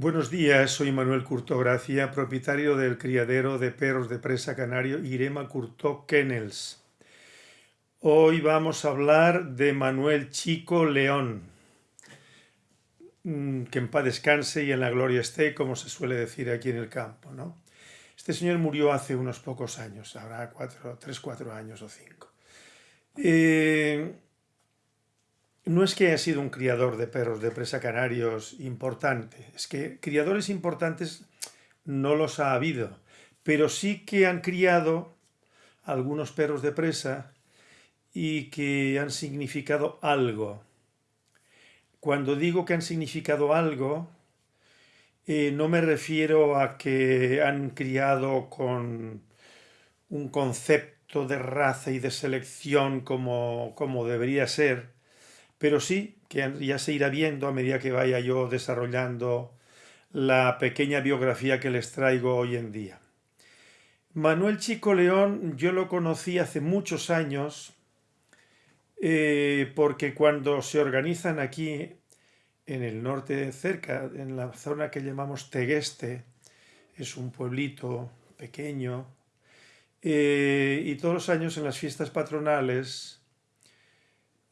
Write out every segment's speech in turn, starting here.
Buenos días, soy Manuel Curto Gracia, propietario del criadero de perros de presa canario Irema Curto Kennels. Hoy vamos a hablar de Manuel Chico León, mm, que en paz descanse y en la gloria esté, como se suele decir aquí en el campo. ¿no? Este señor murió hace unos pocos años, habrá cuatro, tres, cuatro años o cinco. Eh, no es que haya sido un criador de perros de presa canarios importante, es que criadores importantes no los ha habido, pero sí que han criado algunos perros de presa y que han significado algo. Cuando digo que han significado algo, eh, no me refiero a que han criado con un concepto de raza y de selección como, como debería ser, pero sí que ya se irá viendo a medida que vaya yo desarrollando la pequeña biografía que les traigo hoy en día. Manuel Chico León yo lo conocí hace muchos años eh, porque cuando se organizan aquí en el norte cerca, en la zona que llamamos Tegueste, es un pueblito pequeño, eh, y todos los años en las fiestas patronales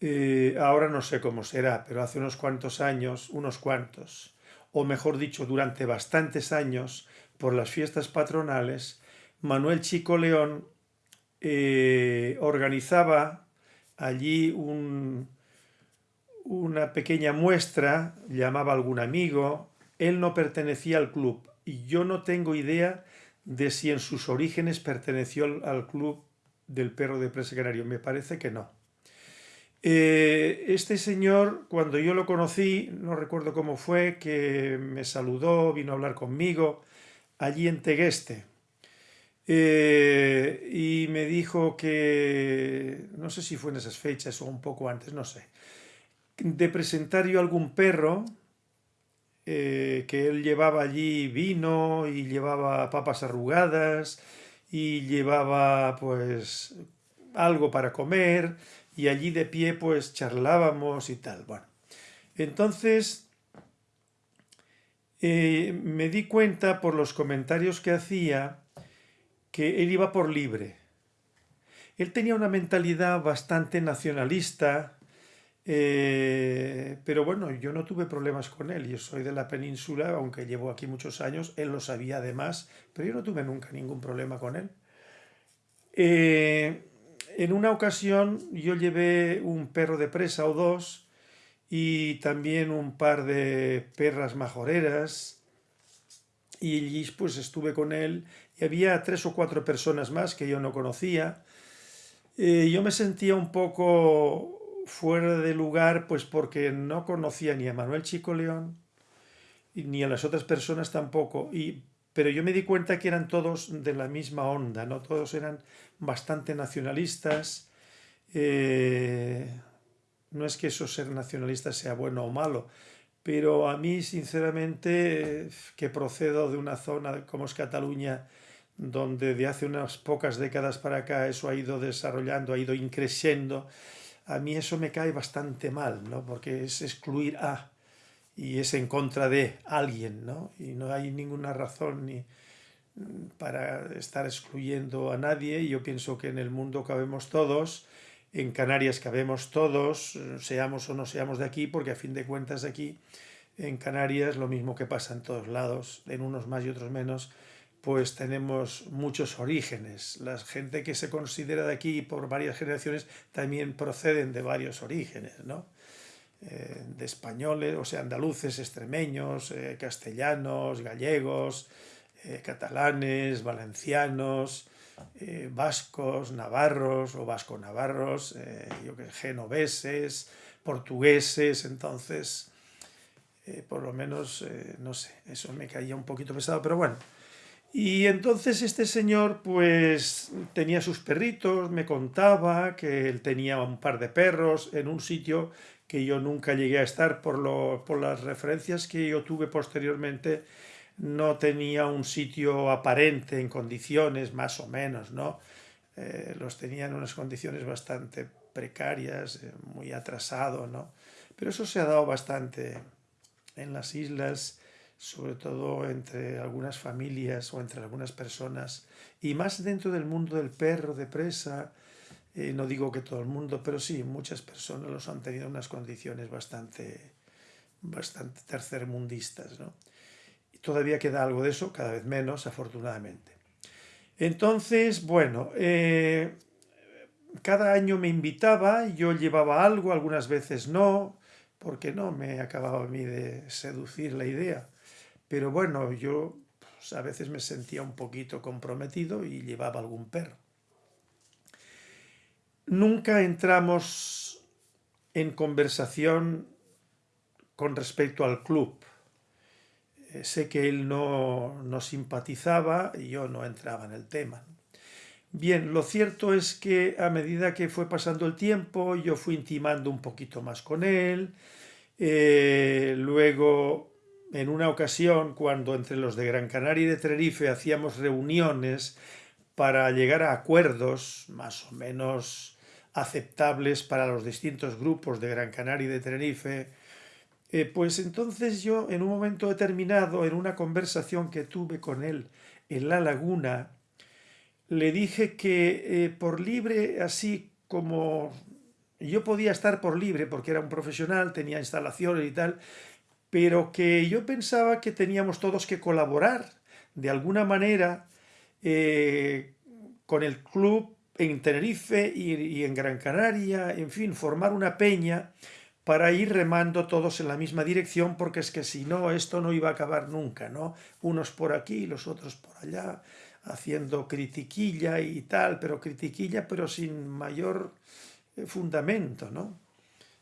eh, ahora no sé cómo será, pero hace unos cuantos años, unos cuantos, o mejor dicho, durante bastantes años, por las fiestas patronales, Manuel Chico León eh, organizaba allí una pequeña muestra, llamaba a algún amigo, él no pertenecía al club y yo no tengo idea de si en sus orígenes perteneció al club del perro de presa canario, me parece que no. Eh, este señor, cuando yo lo conocí, no recuerdo cómo fue, que me saludó, vino a hablar conmigo, allí en Tegueste. Eh, y me dijo que, no sé si fue en esas fechas o un poco antes, no sé, de presentar yo algún perro, eh, que él llevaba allí vino y llevaba papas arrugadas y llevaba pues algo para comer y allí de pie pues charlábamos y tal. Bueno, entonces eh, me di cuenta por los comentarios que hacía que él iba por libre. Él tenía una mentalidad bastante nacionalista, eh, pero bueno, yo no tuve problemas con él. Yo soy de la península, aunque llevo aquí muchos años, él lo sabía además, pero yo no tuve nunca ningún problema con él. Eh, en una ocasión yo llevé un perro de presa o dos y también un par de perras majoreras y allí pues estuve con él y había tres o cuatro personas más que yo no conocía. Eh, yo me sentía un poco fuera de lugar pues porque no conocía ni a Manuel Chico León ni a las otras personas tampoco y pero yo me di cuenta que eran todos de la misma onda, ¿no? Todos eran bastante nacionalistas. Eh, no es que eso ser nacionalista sea bueno o malo, pero a mí, sinceramente, que procedo de una zona como es Cataluña, donde de hace unas pocas décadas para acá eso ha ido desarrollando, ha ido increciendo, a mí eso me cae bastante mal, ¿no? Porque es excluir a y es en contra de alguien, ¿no? Y no hay ninguna razón ni para estar excluyendo a nadie. Yo pienso que en el mundo cabemos todos, en Canarias cabemos todos, seamos o no seamos de aquí, porque a fin de cuentas aquí en Canarias, lo mismo que pasa en todos lados, en unos más y otros menos, pues tenemos muchos orígenes. La gente que se considera de aquí por varias generaciones también proceden de varios orígenes, ¿no? Eh, de españoles, o sea, andaluces, extremeños, eh, castellanos, gallegos, eh, catalanes, valencianos, vascos, navarros o vasco-navarros, yo que genoveses, portugueses, entonces, por lo menos, no sé, eso me caía un poquito pesado, pero bueno. Y entonces este señor pues tenía sus perritos, me contaba que él tenía un par de perros en un sitio que yo nunca llegué a estar por, lo, por las referencias que yo tuve posteriormente, no tenía un sitio aparente en condiciones más o menos, ¿no? Eh, los tenía en unas condiciones bastante precarias, eh, muy atrasado, ¿no? Pero eso se ha dado bastante en las islas, sobre todo entre algunas familias o entre algunas personas, y más dentro del mundo del perro de presa, eh, no digo que todo el mundo, pero sí, muchas personas los han tenido en unas condiciones bastante, bastante tercermundistas. ¿no? Y todavía queda algo de eso, cada vez menos, afortunadamente. Entonces, bueno, eh, cada año me invitaba, yo llevaba algo, algunas veces no, porque no me acababa a mí de seducir la idea. Pero bueno, yo pues, a veces me sentía un poquito comprometido y llevaba algún perro. Nunca entramos en conversación con respecto al club. Eh, sé que él no, no simpatizaba y yo no entraba en el tema. Bien, lo cierto es que a medida que fue pasando el tiempo, yo fui intimando un poquito más con él. Eh, luego, en una ocasión, cuando entre los de Gran Canaria y de Tenerife hacíamos reuniones para llegar a acuerdos más o menos aceptables para los distintos grupos de Gran Canaria y de Tenerife, eh, pues entonces yo en un momento determinado, en una conversación que tuve con él en la laguna, le dije que eh, por libre, así como yo podía estar por libre porque era un profesional, tenía instalaciones y tal, pero que yo pensaba que teníamos todos que colaborar de alguna manera eh, con el club en Tenerife y, en Gran Canaria, en fin, formar una peña para ir remando todos en la misma dirección, porque es que si no, esto no iba a acabar nunca, ¿no? Unos por aquí, los otros por allá, haciendo critiquilla y tal, pero critiquilla pero sin mayor eh, fundamento, ¿no?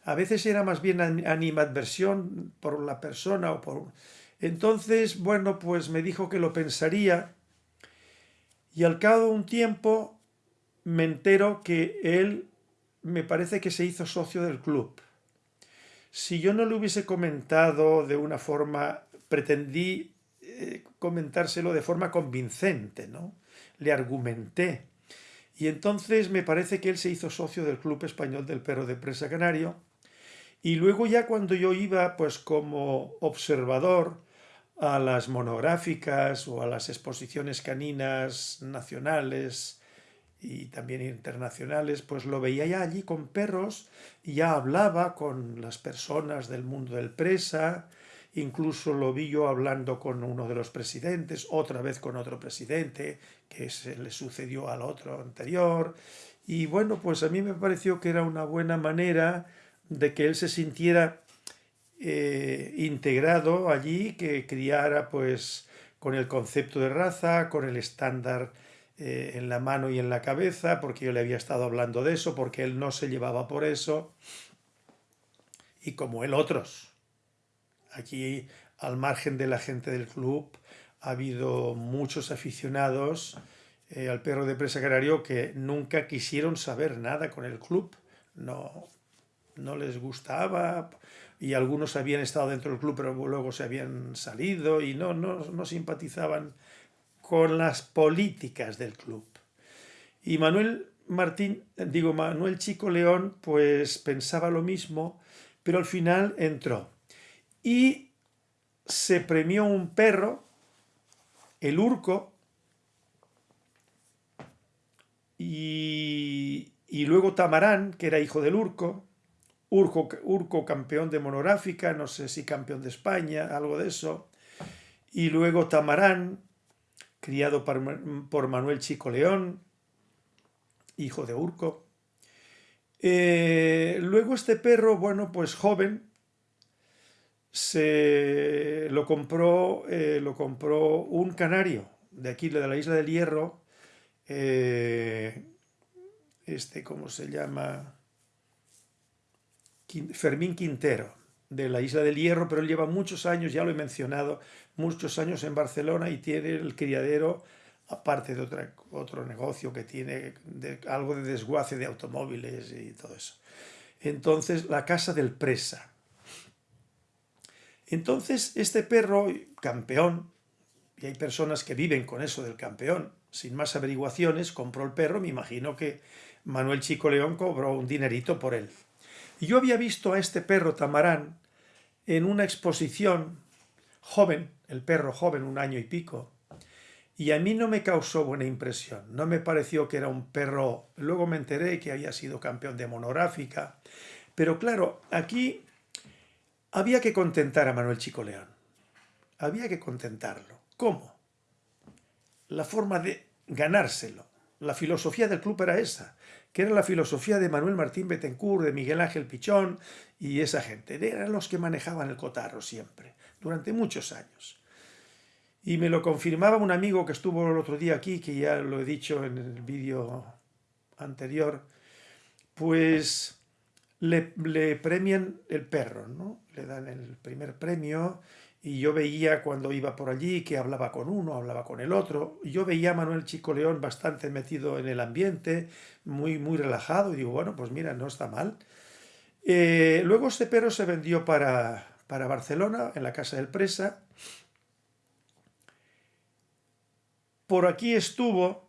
A veces era más bien animadversión por la persona o por... Entonces, bueno, pues me dijo que lo pensaría y al cabo de un tiempo me entero que él me parece que se hizo socio del club. Si yo no lo hubiese comentado de una forma, pretendí eh, comentárselo de forma convincente, ¿no? Le argumenté. Y entonces me parece que él se hizo socio del Club Español del Perro de Presa Canario. Y luego ya cuando yo iba pues como observador a las monográficas o a las exposiciones caninas nacionales y también internacionales, pues lo veía ya allí con perros y ya hablaba con las personas del mundo del presa, Incluso lo vi yo hablando con uno de los presidentes, otra vez con otro presidente, que se le sucedió al otro anterior. Y bueno, pues a mí me pareció que era una buena manera de que él se sintiera eh, integrado allí, que criara pues con el concepto de raza, con el estándar eh, en la mano y en la cabeza, porque yo le había estado hablando de eso, porque él no se llevaba por eso, y como él otros. Aquí, al margen de la gente del club, ha habido muchos aficionados eh, al perro de presa canario que nunca quisieron saber nada con el club. No, no les gustaba y algunos habían estado dentro del club pero luego se habían salido y no, no, no simpatizaban con las políticas del club. Y Manuel Martín, digo Manuel Chico León, pues pensaba lo mismo, pero al final entró y se premió un perro, el Urco, y, luego Tamarán, que era hijo del Urco, Urco, Urco campeón de monográfica, no sé si campeón de España, algo de eso, y luego Tamarán, criado por, Manuel Chico León, hijo de Urco. Eh, luego este perro, bueno, pues joven, se lo compró, eh, lo compró un canario de aquí, de la isla del Hierro, eh, este, ¿cómo se llama? Fermín Quintero, de la isla del Hierro, pero él lleva muchos años, ya lo he mencionado, muchos años en Barcelona y tiene el criadero, aparte de otra, otro negocio que tiene, algo de desguace de automóviles y todo eso. Entonces, la Casa del Presa, entonces, este perro, campeón, y hay personas que viven con eso del campeón, sin más averiguaciones, compró el perro, me imagino que Manuel Chico León cobró un dinerito por él. Yo había visto a este perro Tamarán en una exposición, joven, el perro joven, un año y pico, y a mí no me causó buena impresión, no me pareció que era un perro, luego me enteré que había sido campeón de monográfica, pero claro, aquí había que contentar a Manuel Chico León, había que contentarlo. ¿Cómo? La forma de ganárselo, la filosofía del club era esa, que era la filosofía de Manuel Martín Betancourt, de Miguel Ángel Pichón y esa gente, eran los que manejaban el cotarro siempre, durante muchos años. Y me lo confirmaba un amigo que estuvo el otro día aquí, que ya lo he dicho en el vídeo anterior, pues le, premian el perro, ¿no? Le dan el primer premio y yo veía cuando iba por allí que hablaba con uno, hablaba con el otro. Yo veía a Manuel Chico León bastante metido en el ambiente, muy, muy relajado y digo, bueno, pues mira, no está mal. Eh, luego este perro se vendió para, para Barcelona, en la Casa del Presa, por aquí estuvo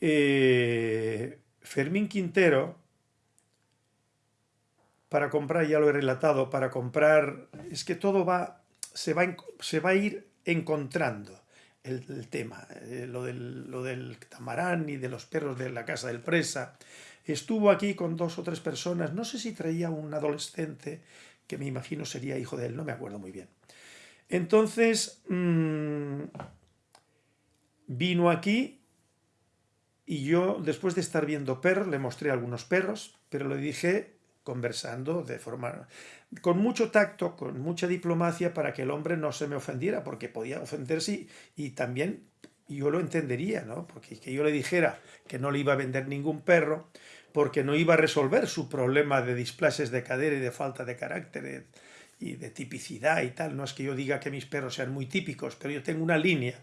eh, Fermín Quintero para comprar, ya lo he relatado, para comprar, es que todo va, se va, se va a ir encontrando el, tema, eh, lo, del, lo del tamarán y de los perros de la casa del presa. Estuvo aquí con dos o tres personas, no sé si traía un adolescente, que me imagino sería hijo de él, no me acuerdo muy bien. Entonces, mmm, Vino aquí y yo, después de estar viendo perros, le mostré algunos perros, pero le dije conversando de forma con mucho tacto, con mucha diplomacia para que el hombre no se me ofendiera, porque podía ofenderse y, también yo lo entendería, ¿no? Porque que yo le dijera que no le iba a vender ningún perro, porque no iba a resolver su problema de displaces de cadera y de falta de carácter y de tipicidad y tal. No es que yo diga que mis perros sean muy típicos, pero yo tengo una línea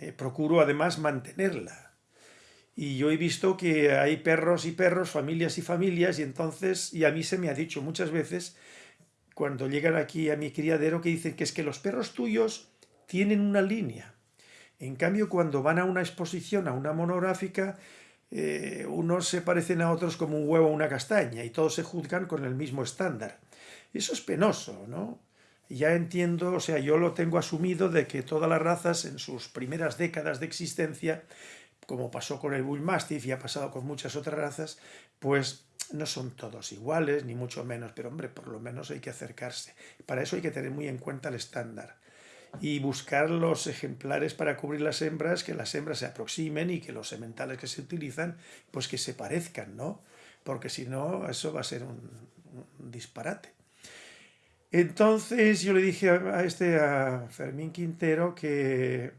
eh, procuro además mantenerla. Y yo he visto que hay perros y perros, familias y familias, y entonces, y a mí se me ha dicho muchas veces, cuando llegan aquí a mi criadero, que dicen que es que los perros tuyos tienen una línea. En cambio, cuando van a una exposición, a una monográfica, eh, unos se parecen a otros como un huevo o una castaña, y todos se juzgan con el mismo estándar. Eso es penoso, ¿no? Ya entiendo, o sea, yo lo tengo asumido de que todas las razas en sus primeras décadas de existencia, como pasó con el Bull Mastiff y ha pasado con muchas otras razas, pues no son todos iguales, ni mucho menos, pero hombre, por lo menos hay que acercarse. Para eso hay que tener muy en cuenta el estándar y buscar los ejemplares para cubrir las hembras, que las hembras se aproximen y que los sementales que se utilizan, pues que se parezcan, ¿no? Porque si no, eso va a ser un, un disparate. Entonces yo le dije a, este, a Fermín Quintero, que,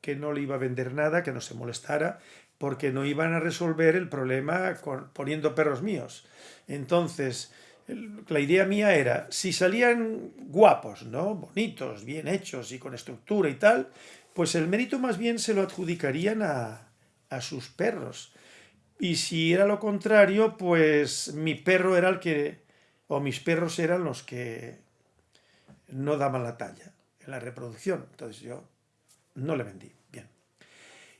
que no le iba a vender nada, que no se molestara, porque no iban a resolver el problema poniendo perros míos. Entonces, la idea mía era, si salían guapos, ¿no? bonitos, bien hechos y con estructura y tal, pues el mérito más bien se lo adjudicarían a, a sus perros. Y si era lo contrario, pues mi perro era el que, o mis perros eran los que no daban la talla en la reproducción. Entonces yo no le vendí. Bien.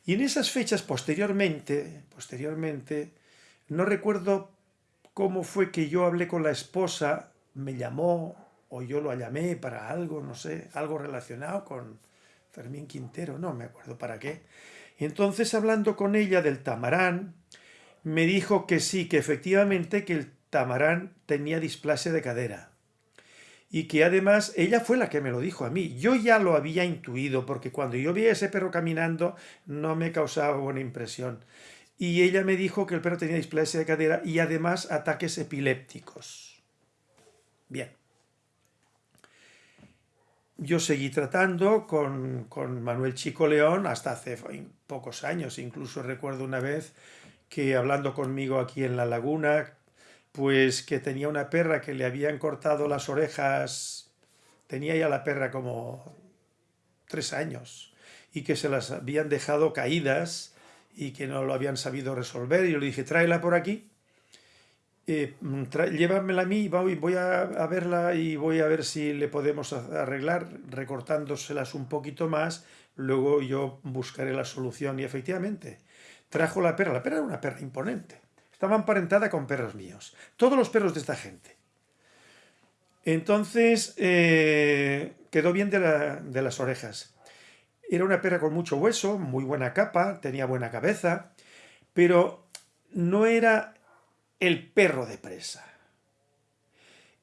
Y en esas fechas posteriormente, posteriormente, no recuerdo cómo fue que yo hablé con la esposa, me llamó o yo lo llamé para algo, no sé, algo relacionado con Fermín Quintero, no me acuerdo para qué. Entonces hablando con ella del tamarán, me dijo que sí, que efectivamente que el tamarán tenía displasia de cadera y que además ella fue la que me lo dijo a mí. Yo ya lo había intuido porque cuando yo vi a ese perro caminando no me causaba buena impresión. Y ella me dijo que el perro tenía displasia de cadera y además ataques epilépticos. Bien. Yo seguí tratando con, con Manuel Chico León hasta hace pocos años. Incluso recuerdo una vez que hablando conmigo aquí en la laguna, pues que tenía una perra que le habían cortado las orejas, tenía ya la perra como tres años, y que se las habían dejado caídas y que no lo habían sabido resolver. Y yo le dije, tráela por aquí, eh, llévamela a mí, voy, a, a, verla y voy a ver si le podemos arreglar, recortándoselas un poquito más, luego yo buscaré la solución. Y efectivamente, trajo la perra, la perra era una perra imponente estaba emparentada con perros míos. Todos los perros de esta gente. Entonces eh, quedó bien de, de las orejas. Era una perra con mucho hueso, muy buena capa, tenía buena cabeza, pero no era el perro de presa.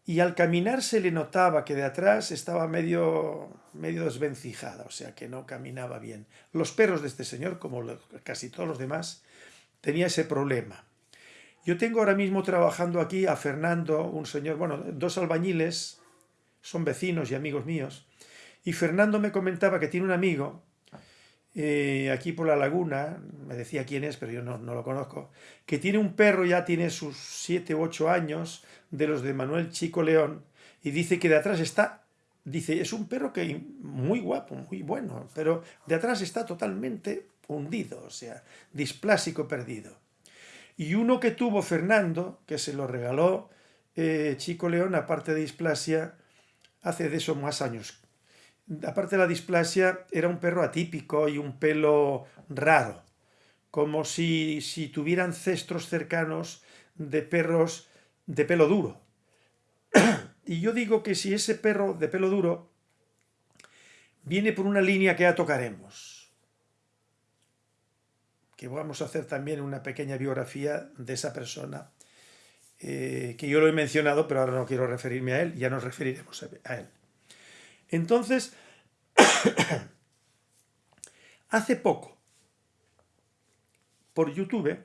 Y al caminar se le notaba que de atrás estaba medio, medio desvencijada, o sea que no caminaba bien. Los perros de este señor, como casi todos los demás, tenía ese problema. Yo tengo ahora mismo trabajando aquí a Fernando, un señor, bueno, dos albañiles, son vecinos y amigos míos, y Fernando me comentaba que tiene un amigo eh, aquí por la laguna, me decía quién es, pero yo no, lo conozco, que tiene un perro, ya tiene sus 7 u 8 años, de los de Manuel Chico León, y dice que de atrás está, dice, es un perro que muy guapo, muy bueno, pero de atrás está totalmente hundido, o sea, displásico perdido. Y uno que tuvo Fernando, que se lo regaló eh, Chico León, aparte de displasia, hace de eso más años, aparte de la displasia, era un perro atípico y un pelo raro, como si, si tuvieran cestros cercanos de perros de pelo duro. y yo digo que si ese perro de pelo duro viene por una línea que ya tocaremos, que vamos a hacer también una pequeña biografía de esa persona, eh, que yo lo he mencionado, pero ahora no quiero referirme a él, ya nos referiremos a él. Entonces, hace poco, por YouTube,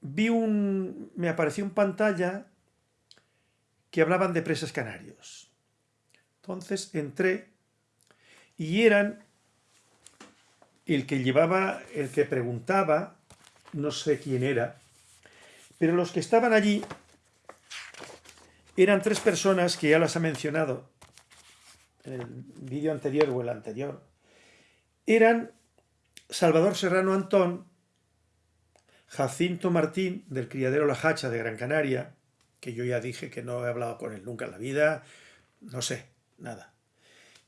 vi un, me apareció en pantalla que hablaban de presas canarios. Entonces entré y eran el que llevaba, el que preguntaba, no sé quién era, pero los que estaban allí eran tres personas que ya las ha mencionado en el vídeo anterior o el anterior, eran Salvador Serrano Antón, Jacinto Martín, del criadero La Hacha de Gran Canaria, que yo ya dije que no he hablado con él nunca en la vida, no sé, nada.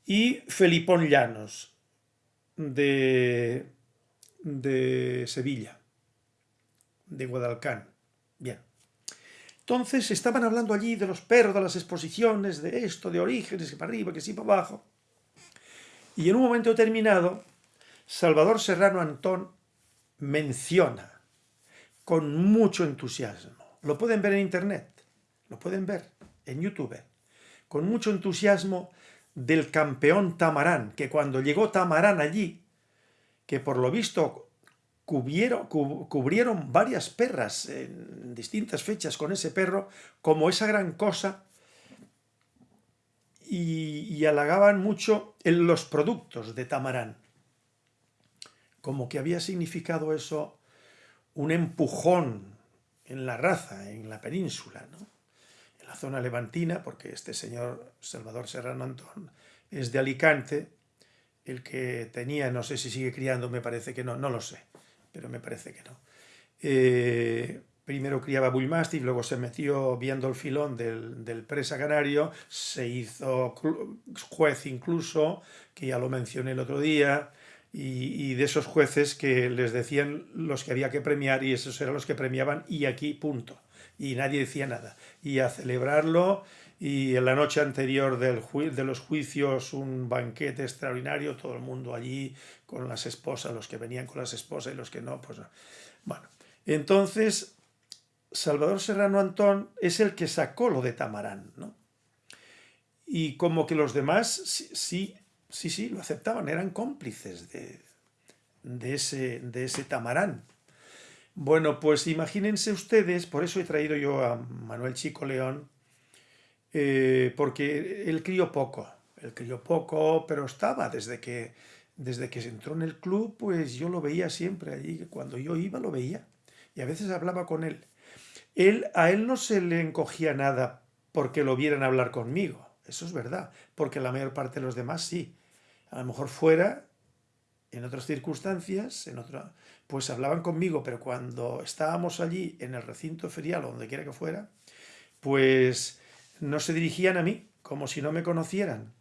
Y Felipón Llanos, de, de Sevilla, de Guadalcán. Bien. Entonces estaban hablando allí de los perros, de las exposiciones, de esto, de orígenes, que para arriba, que sí para abajo. Y en un momento determinado, Salvador Serrano Antón menciona con mucho entusiasmo, lo pueden ver en internet, lo pueden ver en YouTube, con mucho entusiasmo del campeón Tamarán, que cuando llegó Tamarán allí, que por lo visto cubrieron, varias perras en distintas fechas con ese perro, como esa gran cosa, y, halagaban mucho en los productos de Tamarán. Como que había significado eso un empujón en la raza, en la península, en la zona levantina, porque este señor Salvador Serrano Antón es de Alicante, el que tenía, no sé si sigue criando, me parece que no, no lo sé pero me parece que no. Eh, primero criaba Bullmastiff, luego se metió viendo el filón del, presa canario, se hizo juez incluso, que ya lo mencioné el otro día, y, de esos jueces que les decían los que había que premiar y esos eran los que premiaban y aquí punto. Y nadie decía nada. Y a celebrarlo y en la noche anterior del de los juicios un banquete extraordinario, todo el mundo allí con las esposas, los que venían con las esposas y los que no, pues bueno. Entonces, Salvador Serrano Antón es el que sacó lo de Tamarán, ¿no? Y como que los demás sí, sí, sí, lo aceptaban, eran cómplices de, de, ese, de ese Tamarán. Bueno, pues imagínense ustedes, por eso he traído yo a Manuel Chico León, eh, porque él crió poco, él crió poco, pero estaba desde que, desde que se entró en el club, pues yo lo veía siempre allí, cuando yo iba lo veía, y a veces hablaba con él. él a él no se le encogía nada porque lo vieran hablar conmigo, eso es verdad, porque la mayor parte de los demás sí. A lo mejor fuera, en otras circunstancias, en otra, pues hablaban conmigo, pero cuando estábamos allí en el recinto ferial o donde quiera que fuera, pues no se dirigían a mí, como si no me conocieran.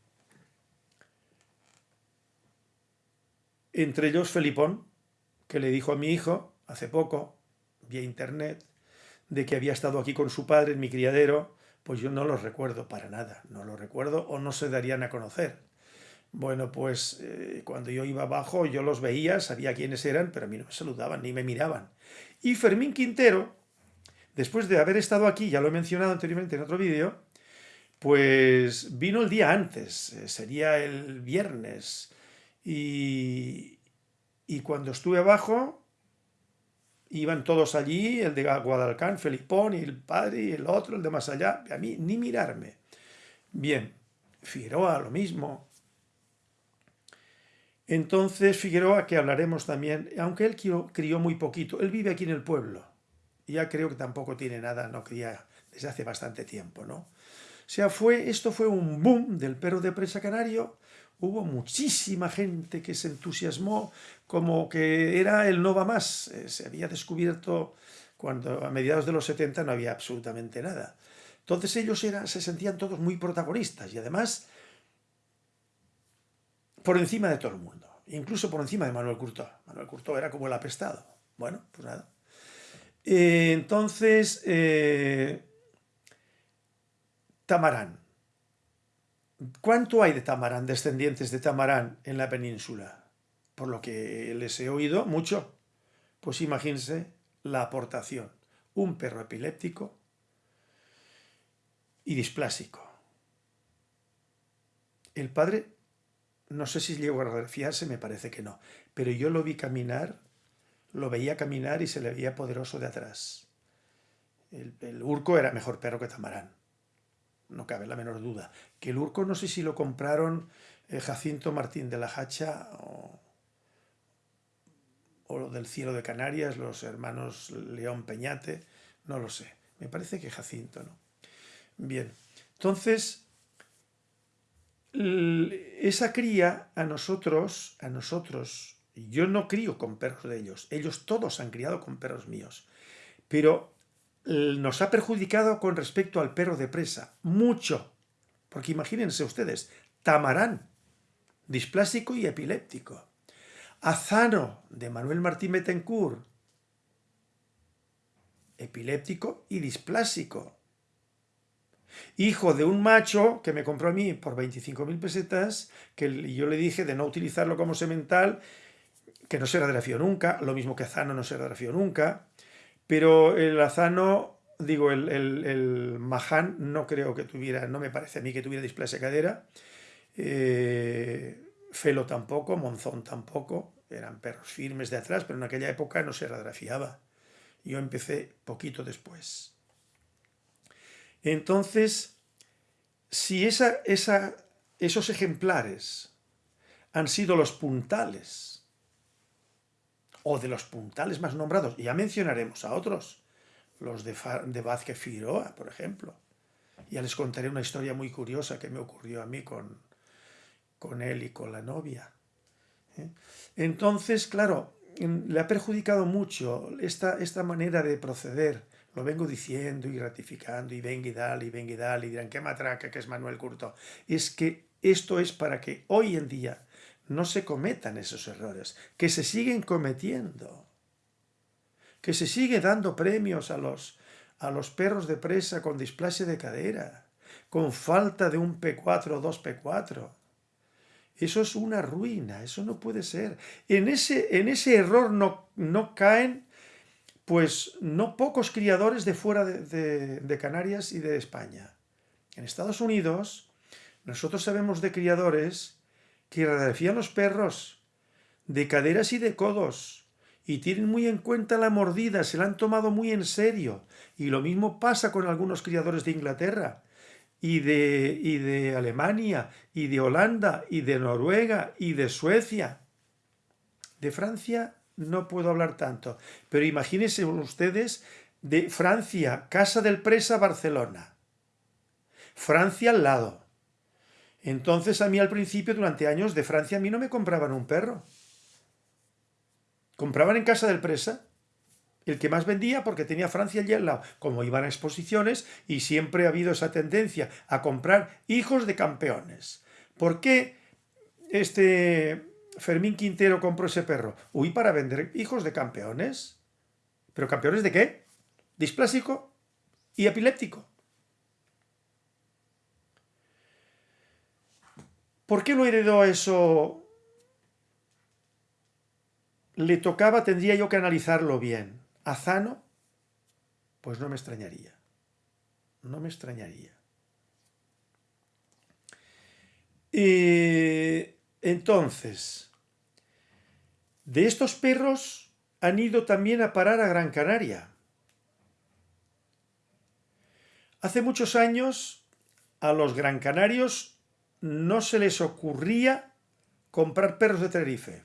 Entre ellos Felipón, que le dijo a mi hijo, hace poco, vía internet, de que había estado aquí con su padre en mi criadero, Pues yo no los recuerdo para nada, no los recuerdo o no se darían a conocer. Bueno, pues eh, cuando yo iba abajo yo los veía, sabía quiénes eran, pero a mí no me saludaban ni me miraban. Y Fermín Quintero, después de haber estado aquí, ya lo he mencionado anteriormente en otro vídeo, pues vino el día antes, eh, sería el viernes, y, y cuando estuve abajo, iban todos allí, el de Guadalcán, Felipón, y el padre, y el otro, el de más allá, a mí ni mirarme. Bien, Figueroa lo mismo. Entonces Figueroa, que hablaremos también, aunque él crió, muy poquito, él vive aquí en el pueblo, ya creo que tampoco tiene nada, no cría desde hace bastante tiempo, ¿no? O sea, fue, esto fue un boom del perro de presa canario, hubo muchísima gente que se entusiasmó como que era el no va más. Eh, se había descubierto cuando a mediados de los 70 no había absolutamente nada. Entonces ellos se sentían todos muy protagonistas y además por encima de todo el mundo, incluso por encima de Manuel Curto. Manuel Curto era como el apestado. Bueno, pues nada. Eh, entonces, eh, Tamarán. ¿Cuánto hay de Tamarán, descendientes de Tamarán en la península? Por lo que les he oído, mucho. Pues imagínense la aportación. Un perro epiléptico y displásico. El padre, no sé si llegó a refiarse, me parece que no, pero yo lo vi caminar, lo veía caminar y se le veía poderoso de atrás. El, urco era mejor perro que Tamarán no cabe la menor duda. Que el Urco no sé si lo compraron eh, Jacinto Martín de la Hacha o, o del Cielo de Canarias, los hermanos León Peñate, no lo sé. Me parece que Jacinto, ¿no? Bien, entonces, esa cría a nosotros, a nosotros, yo no crío con perros de ellos, ellos todos han criado con perros míos, pero nos ha perjudicado con respecto al perro de presa. Mucho. Porque imagínense ustedes, Tamarán, displásico y epiléptico. Azano, de Manuel Martín Betancourt, epiléptico y displásico. Hijo de un macho que me compró a mí por 25.000 pesetas, que yo le dije de no utilizarlo como semental, que no se radiografió nunca, lo mismo que Azano no se radiografió nunca, pero el azano, digo, el, el, maján no creo que tuviera, no me parece a mí que tuviera displasia cadera. Eh, Felo tampoco, Monzón tampoco, eran perros firmes de atrás, pero en aquella época no se radiografiaba. Yo empecé poquito después. Entonces, si esos ejemplares han sido los puntales o de los puntales más nombrados. Ya mencionaremos a otros, los de, Vázquez Figueroa, por ejemplo. Ya les contaré una historia muy curiosa que me ocurrió a mí con, él y con la novia. ¿eh? Entonces, claro, le ha perjudicado mucho esta manera de proceder. Lo vengo diciendo y ratificando y venga y dale y venga y dale y dirán qué matraca que es Manuel Curto. Es que esto es para que hoy en día no se cometan esos errores, que se siguen cometiendo, que se sigue dando premios a los, a los perros de presa con displasia de cadera, con falta de un P4 o 2P4. Eso es una ruina, eso no puede ser. En ese, en ese error no, no caen pues no pocos criadores de fuera de, Canarias y de España. En Estados Unidos nosotros sabemos de criadores que radiografían los perros, de caderas y de codos, y tienen muy en cuenta la mordida, se la han tomado muy en serio. Y lo mismo pasa con algunos criadores de Inglaterra, y de, y de Alemania, y de Holanda, y de Noruega, y de Suecia. De Francia no puedo hablar tanto, pero imagínense ustedes de Francia, Casa del Presa, Barcelona. Francia al lado. Entonces a mí al principio, durante años, de Francia a mí no me compraban un perro. Compraban en casa del presa. El que más vendía porque tenía Francia allí al lado. Como iban a exposiciones y siempre ha habido esa tendencia a comprar hijos de campeones. ¿Por qué este Fermín Quintero compró ese perro. Uy, para vender hijos de campeones. ¿Pero campeones de qué? Displásico y epiléptico. ¿Por qué lo heredó eso? Le tocaba, tendría yo que analizarlo bien. ¿A Zano? Pues no me extrañaría. No me extrañaría. Eh, entonces, de estos perros han ido también a parar a Gran Canaria. Hace muchos años a los gran canarios no se les ocurría comprar perros de Tenerife.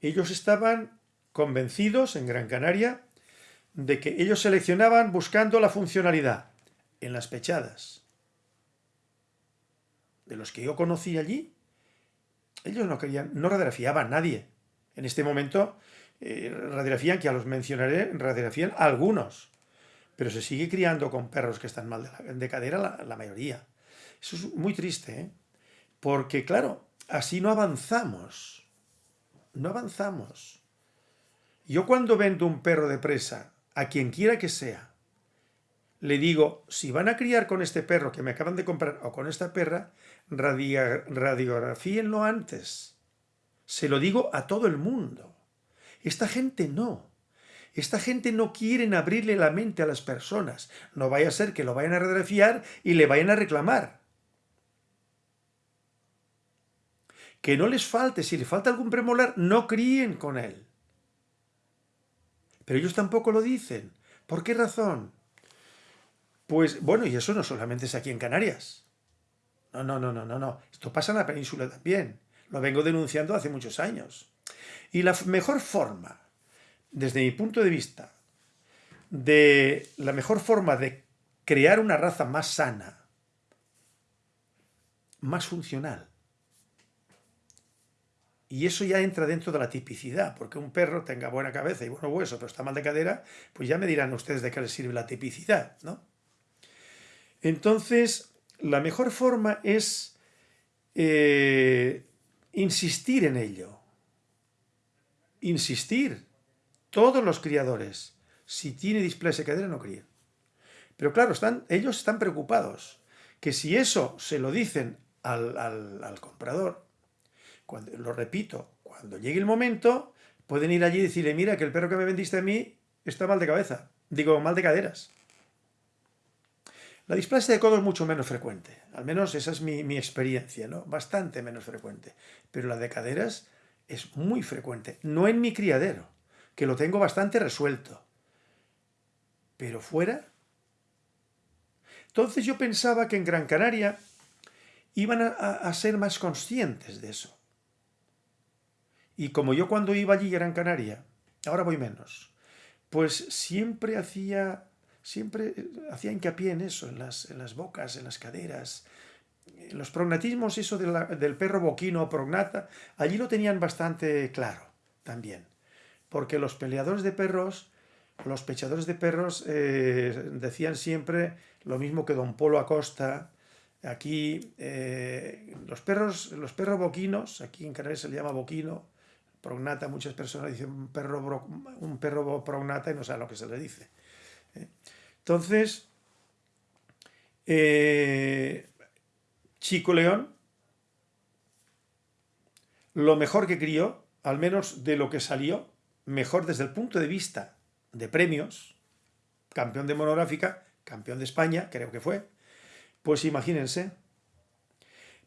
Ellos estaban convencidos en Gran Canaria de que ellos seleccionaban buscando la funcionalidad en las pechadas. De los que yo conocí allí, ellos no querían, no radiografiaban a nadie. En este momento eh, radiografían, que ya los mencionaré, radiografían algunos. Pero se sigue criando con perros que están mal de, cadera la, la, mayoría. Eso es muy triste, ¿eh? Porque, claro, así no avanzamos. No avanzamos. Yo cuando vendo un perro de presa, a quien quiera que sea, le digo, si van a criar con este perro que me acaban de comprar o con esta perra, radiografíenlo antes. Se lo digo a todo el mundo. Esta gente no. Esta gente no quiere abrirle la mente a las personas. No vaya a ser que lo vayan a radiografiar y le vayan a reclamar. Que no les falte, si le falta algún premolar, no críen con él. Pero ellos tampoco lo dicen. ¿Por qué razón? Pues bueno, y eso no solamente es aquí en Canarias. No, no, no, no, no, no. Esto pasa en la península también. Lo vengo denunciando hace muchos años. Y la mejor forma, desde mi punto de vista, de la mejor forma de crear una raza más sana, más funcional, y eso ya entra dentro de la tipicidad, porque un perro tenga buena cabeza y buen hueso, pero está mal de cadera, pues ya me dirán ustedes de qué les sirve la tipicidad, ¿no? Entonces, la mejor forma es eh, insistir en ello. Insistir. Todos los criadores, si tiene displasia cadera, no crían. Pero claro, están, ellos están preocupados que si eso se lo dicen al, al comprador, cuando, lo repito, cuando llegue el momento, pueden ir allí y decirle, mira, que el perro que me vendiste a mí está mal de cabeza. Digo, mal de caderas. La displasia de codo es mucho menos frecuente, al menos esa es mi, experiencia, ¿no? Bastante menos frecuente. Pero la de caderas es muy frecuente, no en mi criadero, que lo tengo bastante resuelto. Pero fuera... Entonces yo pensaba que en Gran Canaria iban a, ser más conscientes de eso. Y como yo cuando iba allí a Gran Canaria, ahora voy menos, pues siempre hacía siempre eh, hacía hincapié en eso, en las, en las bocas, en las caderas. En los prognatismos, eso del perro boquino o prognata, allí lo tenían bastante claro también. Porque los peleadores de perros, los pechadores de perros, eh, decían siempre lo mismo que don Polo Acosta, aquí eh, los perros los perros boquinos aquí en Canarias se le llama boquino prognata muchas personas dicen un perro un perro prognata y no saben lo que se le dice entonces, eh, Chico León, lo mejor que crió, al menos de lo que salió, mejor desde el punto de vista de premios, campeón de monográfica, campeón de España, creo que fue, pues imagínense.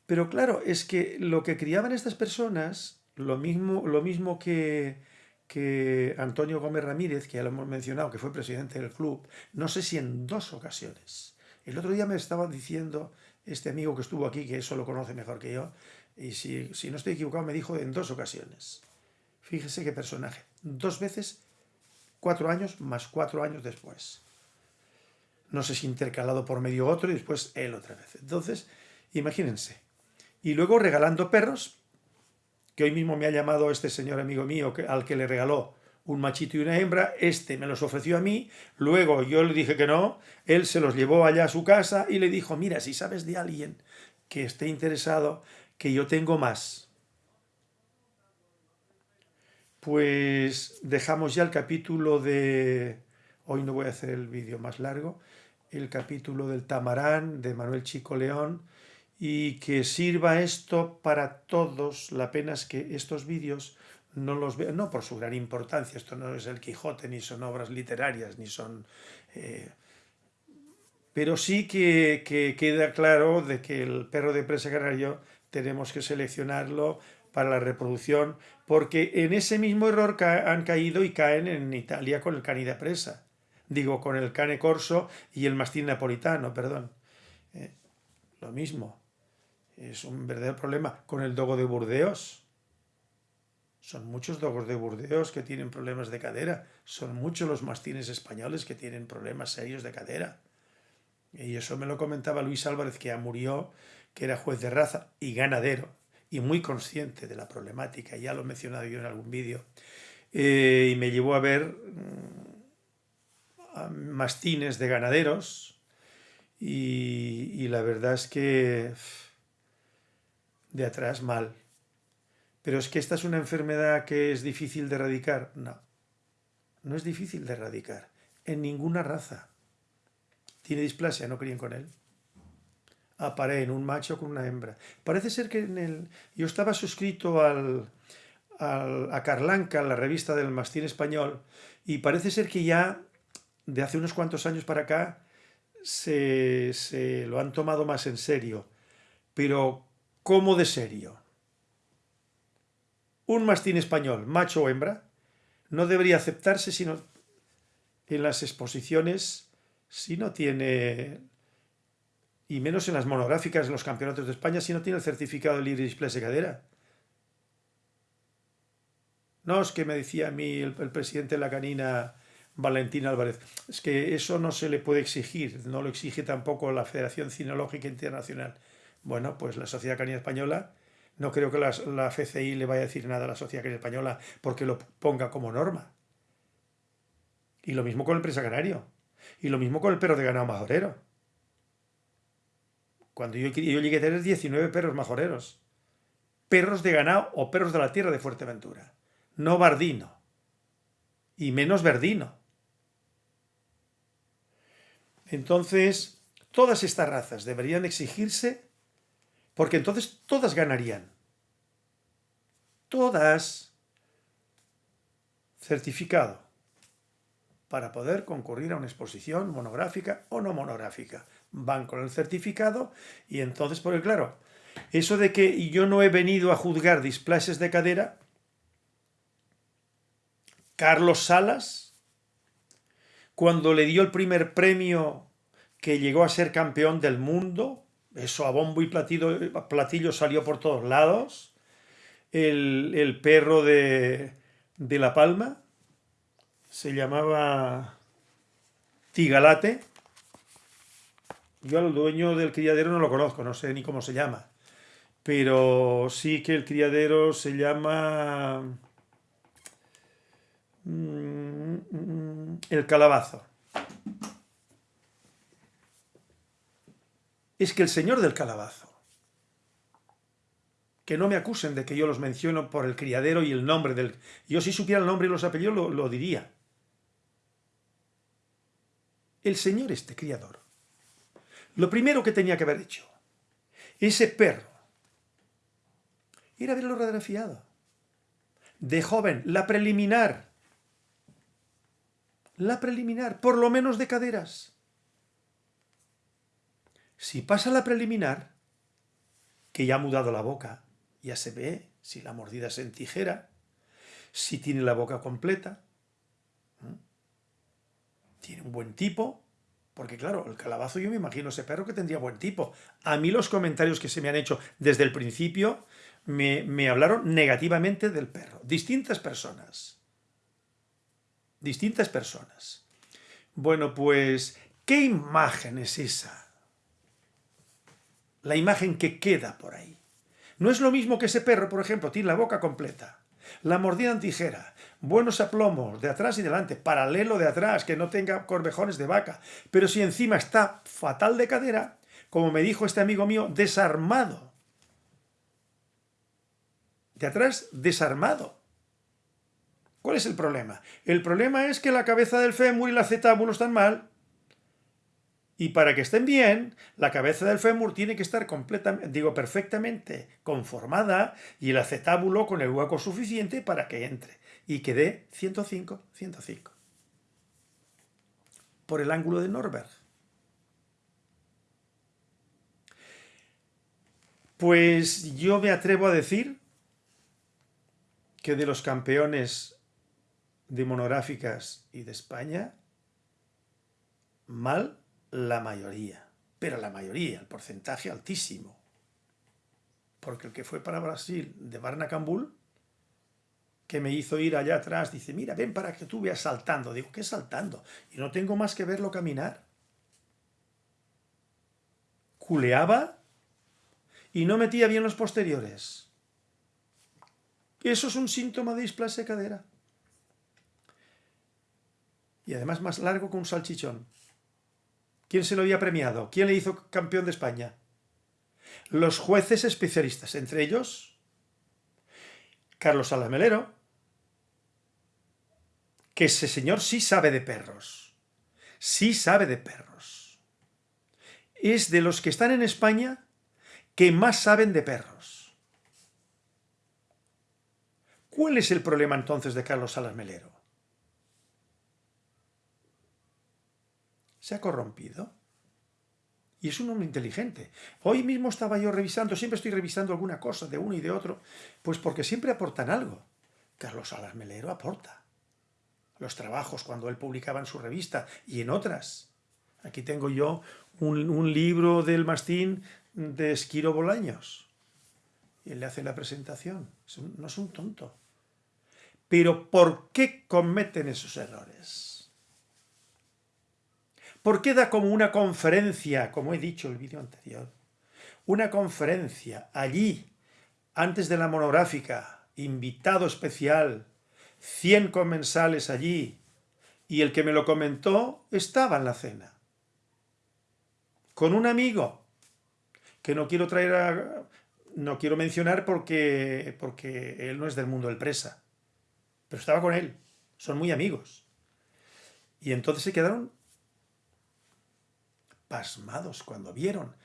Pero claro, es que lo que criaban estas personas, lo mismo, lo mismo que que Antonio Gómez Ramírez, que ya lo hemos mencionado, que fue presidente del club, no sé si en dos ocasiones. El otro día me estaba diciendo este amigo que estuvo aquí, que eso lo conoce mejor que yo, y si, si no estoy equivocado me dijo en dos ocasiones. Fíjese qué personaje. Dos veces, cuatro años, más cuatro años después. No sé si intercalado por medio otro y después él otra vez. Entonces, imagínense. Y luego regalando perros, que hoy mismo me ha llamado este señor amigo mío al que le regaló un machito y una hembra, este me los ofreció a mí, luego yo le dije que no, él se los llevó allá a su casa y le dijo, mira, si sabes de alguien que esté interesado, que yo tengo más. Pues dejamos ya el capítulo de... Hoy no voy a hacer el vídeo más largo, el capítulo del Tamarán de Manuel Chico León y que sirva esto para todos. La pena es que estos vídeos no los veo, no por su gran importancia, esto no es el Quijote, ni son obras literarias, ni son... Eh, pero sí que, queda claro de que el perro de presa canario tenemos que seleccionarlo para la reproducción, porque en ese mismo error han caído y caen en Italia con el cani de presa. Digo, con el cane corso y el mastín napolitano, perdón. Eh, lo mismo. Es un verdadero problema. Con el dogo de Burdeos. Son muchos dogos de Burdeos que tienen problemas de cadera. Son muchos los mastines españoles que tienen problemas serios de cadera. Y eso me lo comentaba Luis Álvarez, que ya murió, que era juez de raza y ganadero, y muy consciente de la problemática, ya lo he mencionado yo en algún vídeo, eh, y me llevó a ver mm, mastines de ganaderos, y, y la verdad es que de atrás mal. Pero es que esta es una enfermedad que es difícil de erradicar. No, no es difícil de erradicar, en ninguna raza tiene displasia, no críen con él. en un macho con una hembra. Parece ser que en el... Yo estaba suscrito al, a Carlanca, la revista del mastín español, y parece ser que ya de hace unos cuantos años para acá se, se lo han tomado más en serio. Pero, ¿cómo de serio? Un mastín español, macho o hembra, no debería aceptarse sino en las exposiciones si no tiene, y menos en las monográficas en los campeonatos de España, si no tiene el certificado de libre display de cadera. No, es que me decía a mí el, presidente de la canina, Valentín Álvarez, es que eso no se le puede exigir, no lo exige tampoco la Federación Cinológica Internacional. Bueno, pues la Sociedad Canina Española, no creo que la, la FCI le vaya a decir nada a la Sociedad Canina Española porque lo ponga como norma. Y lo mismo con el presa canario. Y lo mismo con el perro de ganado majorero. Cuando yo, yo llegué a tener 19 perros majoreros. Perros de ganado o perros de la tierra de Fuerteventura. No bardino. Y menos verdino. Entonces, todas estas razas deberían exigirse porque entonces todas ganarían. Todas. Certificado para poder concurrir a una exposición monográfica o no monográfica. Van con el certificado y entonces, porque claro, eso de que yo no he venido a juzgar displaces de cadera, Carlos Salas, cuando le dio el primer premio que llegó a ser campeón del mundo, eso a bombo y platillo, platillo salió por todos lados, el, el perro de, de La Palma, se llamaba Tigalate. Yo al dueño del criadero no lo conozco, no sé ni cómo se llama. Pero sí que el criadero se llama... Mm, el calabazo. Es que el señor del calabazo, que no me acusen de que yo los menciono por el criadero y el nombre del... Yo si supiera el nombre y los apellidos lo, diría el señor este criador, lo primero que tenía que haber hecho, ese perro, era haberlo radiografiado. De joven, la preliminar. La preliminar, por lo menos de caderas. Si pasa la preliminar, que ya ha mudado la boca, ya se ve si la mordida es en tijera, si tiene la boca completa, tiene un buen tipo, porque claro, el calabazo yo me imagino ese perro que tendría buen tipo. A mí los comentarios que se me han hecho desde el principio me, me hablaron negativamente del perro. Distintas personas. Distintas personas. Bueno, pues, ¿qué imagen es esa? La imagen que queda por ahí. No es lo mismo que ese perro, por ejemplo, tiene la boca completa, la mordida en tijera, buenos aplomos de atrás y delante, paralelo de atrás, que no tenga corvejones de vaca. Pero si encima está fatal de cadera, como me dijo este amigo mío, desarmado. De atrás, desarmado. ¿Cuál es el problema? El problema es que la cabeza del fémur y la acetábulo están mal. Y para que estén bien, la cabeza del fémur tiene que estar completamente, digo, perfectamente conformada y el acetábulo con el hueco suficiente para que entre y que dé 105, 105. Por el ángulo de Norberg. Pues yo me atrevo a decir que de los campeones de monográficas y de España, mal la mayoría, pero la mayoría, el porcentaje altísimo. Porque el que fue para Brasil de Barnacambul, que me hizo ir allá atrás, dice, mira, ven para que tú veas saltando. Digo, ¿qué saltando? Y no tengo más que verlo caminar. Culeaba y no metía bien los posteriores. Eso es un síntoma de displasia cadera. Y además más largo que un salchichón. ¿Quién se lo había premiado? ¿Quién le hizo campeón de España? Los jueces especialistas, entre ellos Carlos Alamelero, que ese señor sí sabe de perros, sí sabe de perros. Es de los que están en España que más saben de perros. ¿Cuál es el problema entonces de Carlos Alamelero? Se ha corrompido. Y es un hombre inteligente. Hoy mismo estaba yo revisando, siempre estoy revisando alguna cosa de uno y de otro, pues porque siempre aportan algo. Carlos Salas Melero aporta. Los trabajos cuando él publicaba en su revista y en otras. Aquí tengo yo un, libro del mastín de Esquiro Bolaños. Y él le hace la presentación. no es un tonto. Pero ¿por qué cometen esos errores? ¿Por qué da como una conferencia, como he dicho en el vídeo anterior? Una conferencia allí, antes de la monográfica, invitado especial, 100 comensales allí, y el que me lo comentó estaba en la cena. Con un amigo, que no quiero traer a, no quiero mencionar porque, porque él no es del mundo del presa, pero estaba con él, son muy amigos. Y entonces se quedaron pasmados cuando vieron.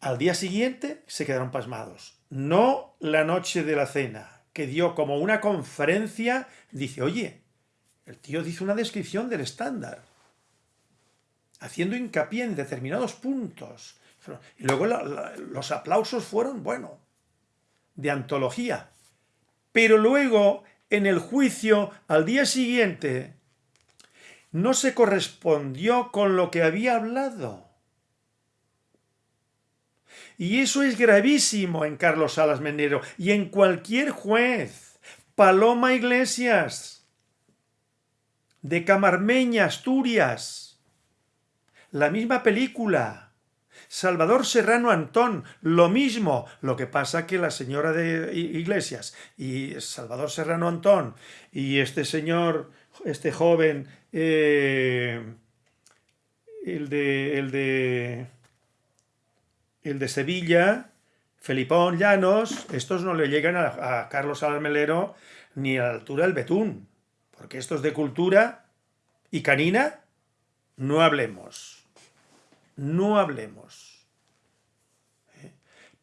Al día siguiente se quedaron pasmados. No la noche de la cena, que dio como una conferencia, dice, oye, el tío dice una descripción del estándar, haciendo hincapié en determinados puntos. Y luego los aplausos fueron, bueno, de antología. Pero luego, en el juicio, al día siguiente, no se correspondió con lo que había hablado. Y eso es gravísimo en Carlos Salas Menero y en cualquier juez. Paloma Iglesias, de Camarmeña, Asturias. La misma película. Salvador Serrano Antón, lo mismo. Lo que pasa que la señora de Iglesias y Salvador Serrano Antón y este señor, este joven eh, el, de, el, de, el de Sevilla, Felipón Llanos, estos no le llegan a, Carlos Almelero ni a la altura del Betún, porque estos de cultura y canina, no hablemos, no hablemos. ¿Eh?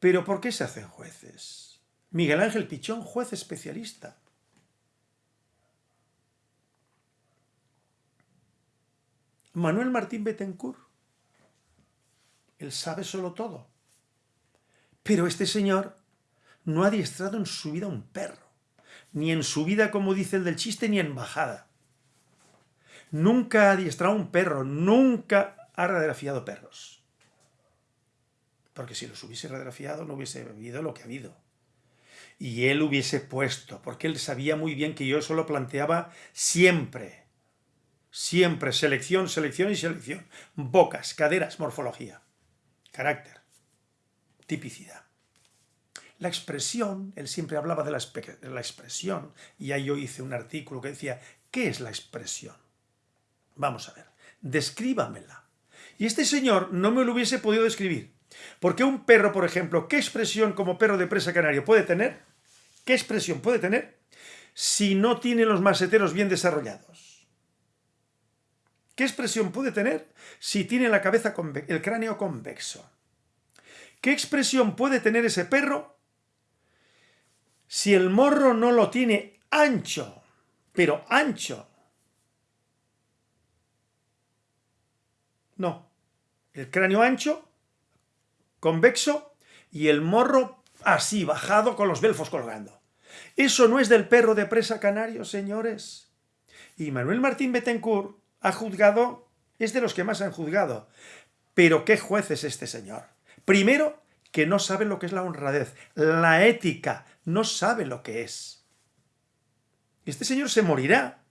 Pero ¿por qué se hacen jueces? Miguel Ángel Pichón, juez especialista. Manuel Martín Betancourt. Él sabe solo todo. Pero este señor no ha adiestrado en su vida un perro. Ni en su vida, como dice el del chiste, ni en bajada. Nunca ha adiestrado un perro, nunca ha radiografiado perros. Porque si los hubiese radiografiado no hubiese habido lo que ha habido. Y él hubiese puesto, porque él sabía muy bien que yo eso lo planteaba siempre Siempre selección, selección y selección. Bocas, caderas, morfología. Carácter. Tipicidad. La expresión, él siempre hablaba de la, expresión, y ahí yo hice un artículo que decía, ¿qué es la expresión? Vamos a ver, descríbamela. Y este señor no me lo hubiese podido describir. Porque un perro, por ejemplo, ¿qué expresión como perro de presa canario puede tener? ¿Qué expresión puede tener si no tiene los maseteros bien desarrollados? ¿Qué expresión puede tener si tiene la cabeza el cráneo convexo? ¿Qué expresión puede tener ese perro si el morro no lo tiene ancho, pero ancho? No. El cráneo ancho, convexo, y el morro así, bajado, con los belfos colgando. Eso no es del perro de presa canario, señores. Y Manuel Martín Betancourt ha juzgado, es de los que más han juzgado. Pero qué juez es este señor. Primero, que no sabe lo que es la honradez, la ética, no sabe lo que es. Este señor se morirá,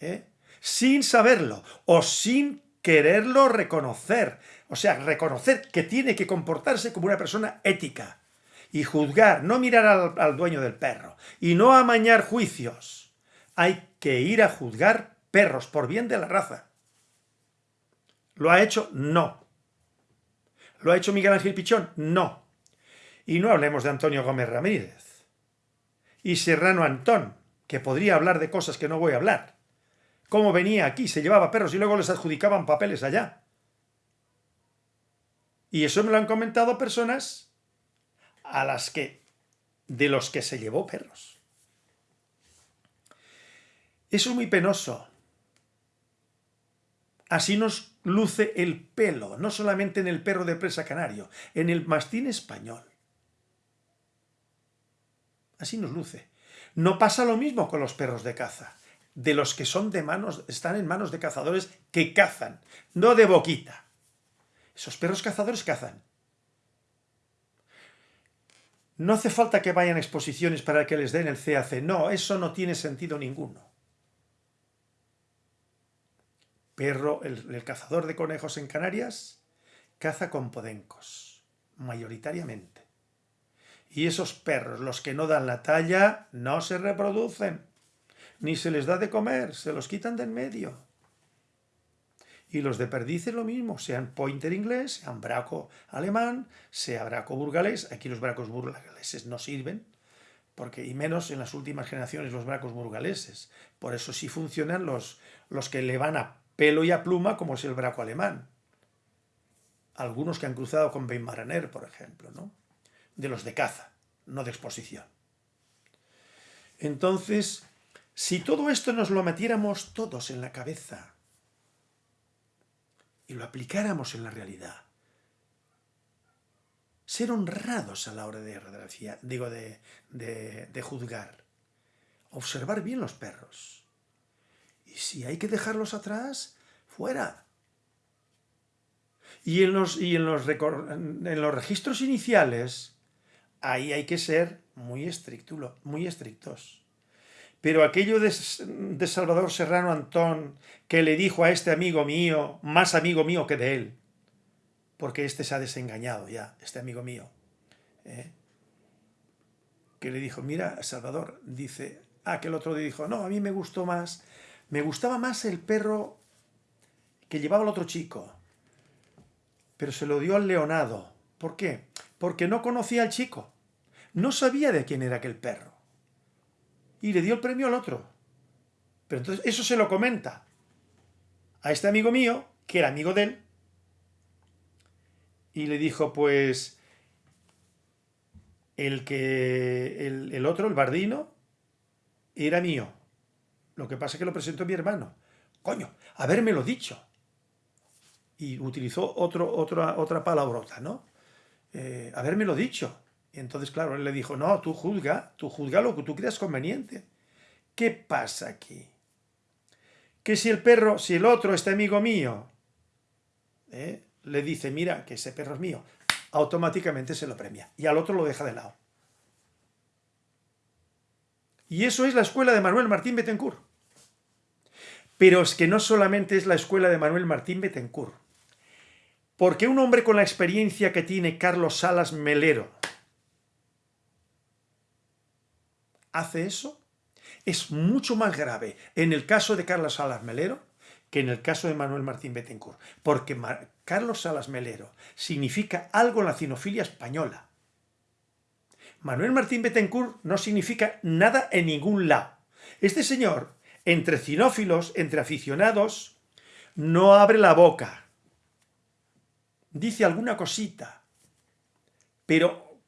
¿eh? sin saberlo, o sin quererlo reconocer. O sea, reconocer que tiene que comportarse como una persona ética. Y juzgar, no mirar al, al dueño del perro. Y no amañar juicios. Hay que ir a juzgar perros por bien de la raza. ¿Lo ha hecho? No. ¿Lo ha hecho Miguel Ángel Pichón? No. Y no hablemos de Antonio Gómez Ramírez. Y Serrano Antón, que podría hablar de cosas que no voy a hablar cómo venía aquí, se llevaba perros y luego les adjudicaban papeles allá. Y eso me lo han comentado personas a las que, de los que se llevó perros. Eso es muy penoso. Así nos luce el pelo, no solamente en el perro de presa canario, en el mastín español. Así nos luce. No pasa lo mismo con los perros de caza de los que son de manos, están en manos de cazadores que cazan, no de boquita. Esos perros cazadores cazan. No hace falta que vayan a exposiciones para que les den el CAC. No, eso no tiene sentido ninguno. Perro, el, cazador de conejos en Canarias, caza con podencos, mayoritariamente. Y esos perros, los que no dan la talla, no se reproducen ni se les da de comer, se los quitan de en medio. Y los de perdiz es lo mismo, sean pointer inglés, sean braco alemán, sea braco burgalés. Aquí los bracos burgaleses no sirven, porque y menos en las últimas generaciones los bracos burgaleses. Por eso sí funcionan los, los que le van a pelo y a pluma, como es el braco alemán. Algunos que han cruzado con Weimaraner, por ejemplo, ¿no? De los de caza, no de exposición. Entonces, si todo esto nos lo metiéramos todos en la cabeza y lo aplicáramos en la realidad, ser honrados a la hora de digo, de, de juzgar, observar bien los perros. Y si hay que dejarlos atrás, fuera. Y en los, y en los, en los registros iniciales, ahí hay que ser muy, estricto, muy estrictos. Pero aquello de, Salvador Serrano Antón, que le dijo a este amigo mío, más amigo mío que de él, porque este se ha desengañado ya, este amigo mío, ¿eh? que le dijo, mira, Salvador, dice, ah, que el otro dijo, no, a mí me gustó más, me gustaba más el perro que llevaba el otro chico, pero se lo dio al leonado. ¿Por qué? Porque no conocía al chico, no sabía de quién era aquel perro y le dio el premio al otro. Pero entonces eso se lo comenta a este amigo mío, que era amigo de él, y le dijo, pues, el que, el, otro, el bardino, era mío. Lo que pasa es que lo presentó mi hermano. Coño, lo dicho. Y utilizó otro, otra, otra palabrota, ¿no? Eh, lo dicho. Y entonces, claro, él le dijo, no, tú juzga, tú juzga lo que tú creas conveniente. ¿Qué pasa aquí? Que si el perro, si el otro, este amigo mío, ¿eh? le dice, mira, que ese perro es mío, automáticamente se lo premia. Y al otro lo deja de lado. Y eso es la escuela de Manuel Martín Betancourt. Pero es que no solamente es la escuela de Manuel Martín Betancourt. Porque un hombre con la experiencia que tiene Carlos Salas Melero, hace eso, es mucho más grave en el caso de Carlos Salas Melero que en el caso de Manuel Martín Betancourt, porque Carlos Salas Melero significa algo en la cinofilia española. Manuel Martín Betancourt no significa nada en ningún lado. Este señor, entre cinófilos, entre aficionados, no abre la boca, dice alguna cosita, pero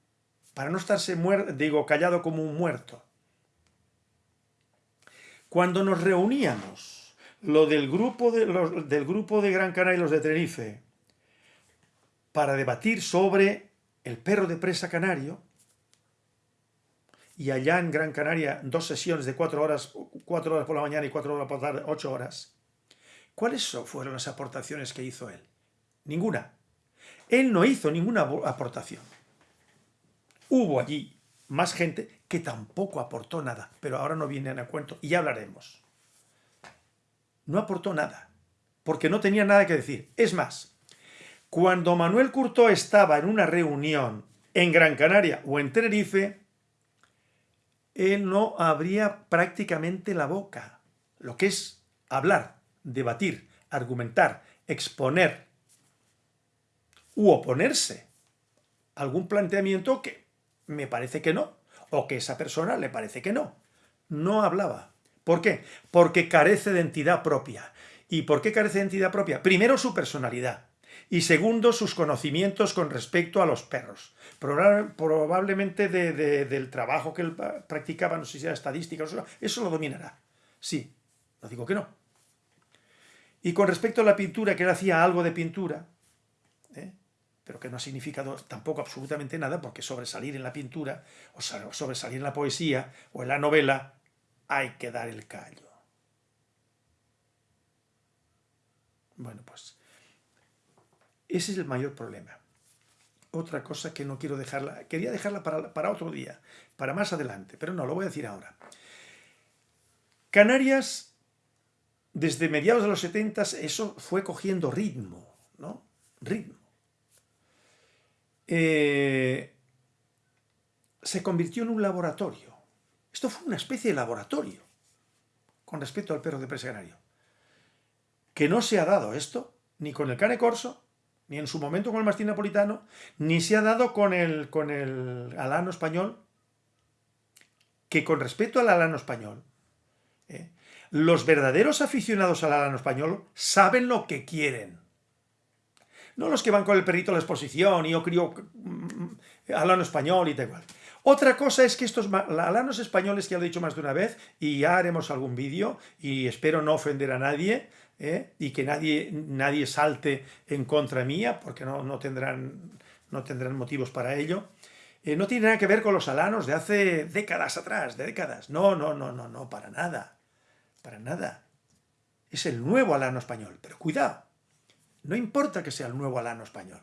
para no estarse digo, callado como un muerto. Cuando nos reuníamos, lo del grupo de, del grupo de Gran Canaria y los de Tenerife, para debatir sobre el perro de presa canario, y allá en Gran Canaria dos sesiones de cuatro horas, cuatro horas por la mañana y cuatro horas por la tarde, ocho horas. ¿Cuáles fueron las aportaciones que hizo él? Ninguna. Él no hizo ninguna aportación. Hubo allí más gente que tampoco aportó nada, pero ahora no vienen a cuento y ya hablaremos. No aportó nada, porque no tenía nada que decir. Es más, cuando Manuel Curto estaba en una reunión en Gran Canaria o en Tenerife, él no abría prácticamente la boca, lo que es hablar, debatir, argumentar, exponer u oponerse a algún planteamiento que me parece que no, o que esa persona le parece que no. No hablaba. ¿Por qué? Porque carece de entidad propia. ¿Y por qué carece de entidad propia? Primero su personalidad y segundo sus conocimientos con respecto a los perros. Probablemente del trabajo que él practicaba, no sé si era estadística, eso lo dominará. Sí, no digo que no. Y con respecto a la pintura, que él hacía algo de pintura, ¿eh? pero que no ha significado tampoco absolutamente nada, porque sobresalir en la pintura, o sobresalir en la poesía, o en la novela, hay que dar el callo. Bueno, pues ese es el mayor problema. Otra cosa que no quiero dejarla, quería dejarla para, otro día, para más adelante, pero no, lo voy a decir ahora. Canarias, desde mediados de los 70, eso fue cogiendo ritmo, ¿no? Ritmo. Eh, se convirtió en un laboratorio. Esto fue una especie de laboratorio con respecto al perro de presa canario. Que no se ha dado esto ni con el cane corso, ni en su momento con el mastín napolitano, ni se ha dado con el, con el alano español, que con respecto al alano español, ¿eh? los verdaderos aficionados al alano español saben lo que quieren. No los que van con el perrito a la exposición y yo crío mm, alano español y tal. Otra cosa es que estos alanos españoles, que lo he dicho más de una vez, y ya haremos algún vídeo, y espero no ofender a nadie, ¿eh? y que nadie, nadie salte en contra mía, porque no, no, tendrán, no tendrán motivos para ello. Eh, no tiene nada que ver con los alanos de hace décadas atrás, de décadas. No, no, no, no, no, para nada. Para nada. Es el nuevo alano español. Pero cuidado, no importa que sea el nuevo alano español.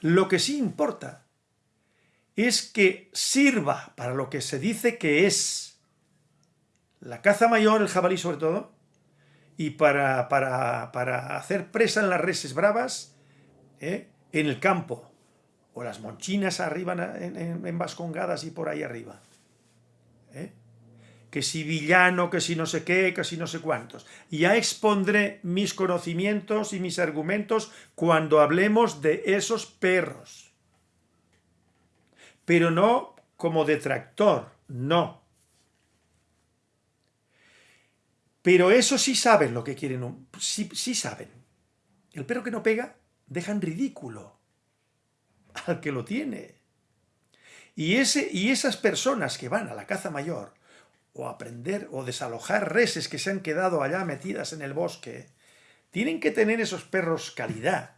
Lo que sí importa es que sirva para lo que se dice que es la caza mayor, el jabalí sobre todo, y para, para, hacer presa en las reses bravas ¿eh? en el campo, o las monchinas arriba en, Vascongadas y por ahí arriba. ¿eh? Que si villano, que si no sé qué, que si no sé cuántos. Ya expondré mis conocimientos y mis argumentos cuando hablemos de esos perros. Pero no como detractor, no. Pero eso sí saben lo que quieren, sí, sí saben. El perro que no pega deja en ridículo al que lo tiene. Y, ese, y esas personas que van a la caza mayor, o aprender, o desalojar reses que se han quedado allá metidas en el bosque, tienen que tener esos perros calidad.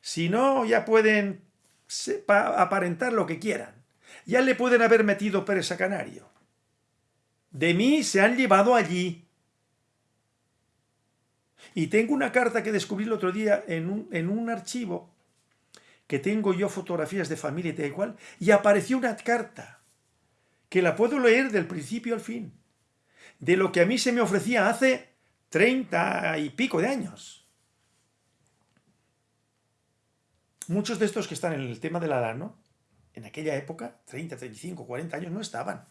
Si no, ya pueden aparentar lo que quieran. Ya le pueden haber metido presa canario. De mí se han llevado allí. Y tengo una carta que descubrí el otro día en un, en un archivo que tengo yo fotografías de familia y tal igual, y apareció una carta que la puedo leer del principio al fin, de lo que a mí se me ofrecía hace treinta y pico de años. Muchos de estos que están en el tema del alano, en aquella época, 30, 35, 40 años, no estaban.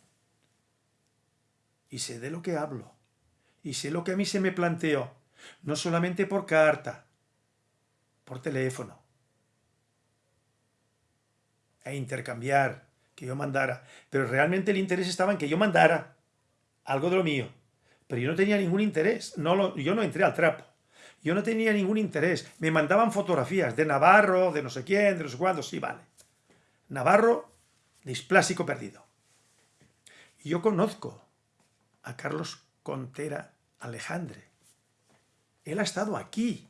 Y sé de lo que hablo. Y sé lo que a mí se me planteó. No solamente por carta, por teléfono. E intercambiar, que yo mandara. Pero realmente el interés estaba en que yo mandara algo de lo mío. Pero yo no tenía ningún interés. No yo no entré al trapo. Yo no tenía ningún interés. Me mandaban fotografías de Navarro, de no sé quién, de no sé cuándo. Sí, vale. Navarro, displásico perdido. Yo conozco a Carlos Contera Alejandre. Él ha estado aquí.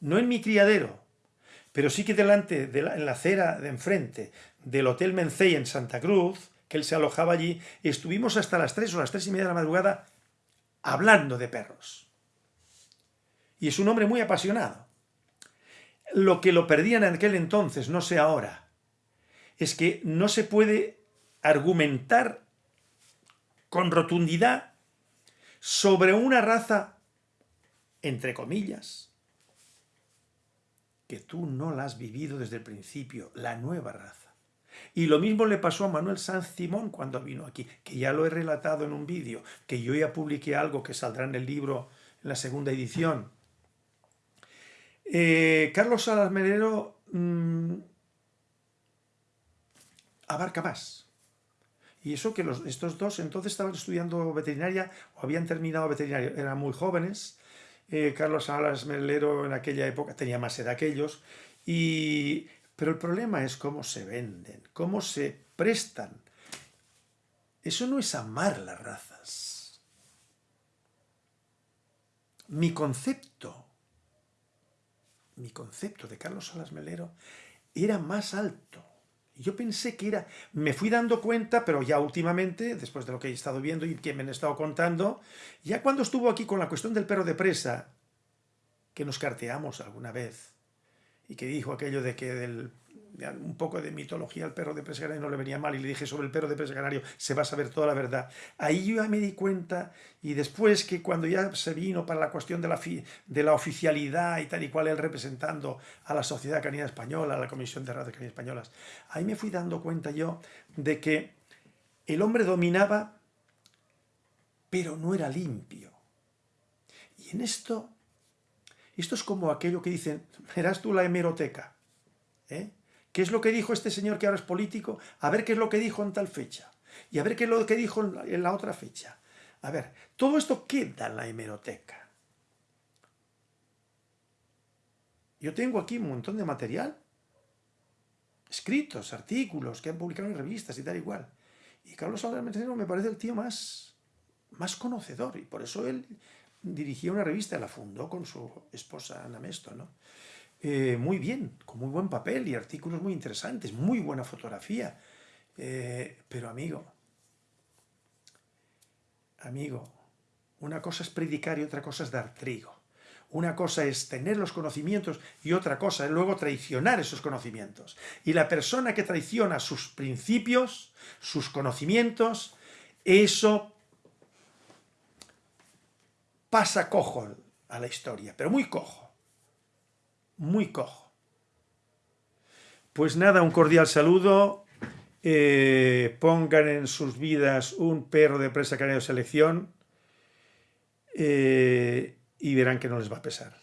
No en mi criadero, pero sí que delante, de la, en la acera de enfrente del Hotel Mencey en Santa Cruz, que él se alojaba allí, estuvimos hasta las 3 o las 3 y media de la madrugada hablando de perros. Y es un hombre muy apasionado. Lo que lo perdían en aquel entonces, no sé ahora, es que no se puede argumentar con rotundidad sobre una raza, entre comillas, que tú no la has vivido desde el principio, la nueva raza. Y lo mismo le pasó a Manuel Sanz Simón cuando vino aquí, que ya lo he relatado en un vídeo, que yo ya publiqué algo que saldrá en el libro en la segunda edición. Eh, Carlos Salas Melero mmm, abarca más. Y eso que estos dos entonces estaban estudiando veterinaria o habían terminado veterinaria, eran muy jóvenes. Eh, Carlos Salas Melero en aquella época tenía más edad que ellos. Y pero el problema es cómo se venden, cómo se prestan. Eso no es amar las razas. Mi concepto, mi concepto de Carlos Salas Melero era más alto. Yo pensé que era... Me fui dando cuenta, pero ya últimamente, después de lo que he estado viendo y que me han estado contando, ya cuando estuvo aquí con la cuestión del perro de presa, que nos carteamos alguna vez, y que dijo aquello de que del, un poco de mitología al perro de presa canario no le venía mal y le dije sobre el perro de presa canario se va a saber toda la verdad. Ahí yo ya me di cuenta y después que cuando ya se vino para la cuestión de la, de la oficialidad y tal y cual él representando a la Sociedad Canina Española, a la Comisión de Razas Caninas Españolas, ahí me fui dando cuenta yo de que el hombre dominaba pero no era limpio. Y en esto esto es como aquello que dicen, verás tú la hemeroteca. ¿eh? ¿Qué es lo que dijo este señor que ahora es político? A ver qué es lo que dijo en tal fecha. Y a ver qué es lo que dijo en la otra fecha. A ver, todo esto queda en la hemeroteca. Yo tengo aquí un montón de material, escritos, artículos que han publicado en revistas y tal igual. Y Carlos Álvarez me parece el tío más, más conocedor y por eso él dirigía una revista, la fundó con su esposa Ana Mesto, ¿no? Eh, muy bien, con muy buen papel y artículos muy interesantes, muy buena fotografía. Eh, pero amigo, amigo, una cosa es predicar y otra cosa es dar trigo. Una cosa es tener los conocimientos y otra cosa es luego traicionar esos conocimientos. Y la persona que traiciona sus principios, sus conocimientos, eso pasa cojo a la historia, pero muy cojo, muy cojo. Pues nada, un cordial saludo, eh, pongan en sus vidas un perro de presa canario selección eh, y verán que no les va a pesar.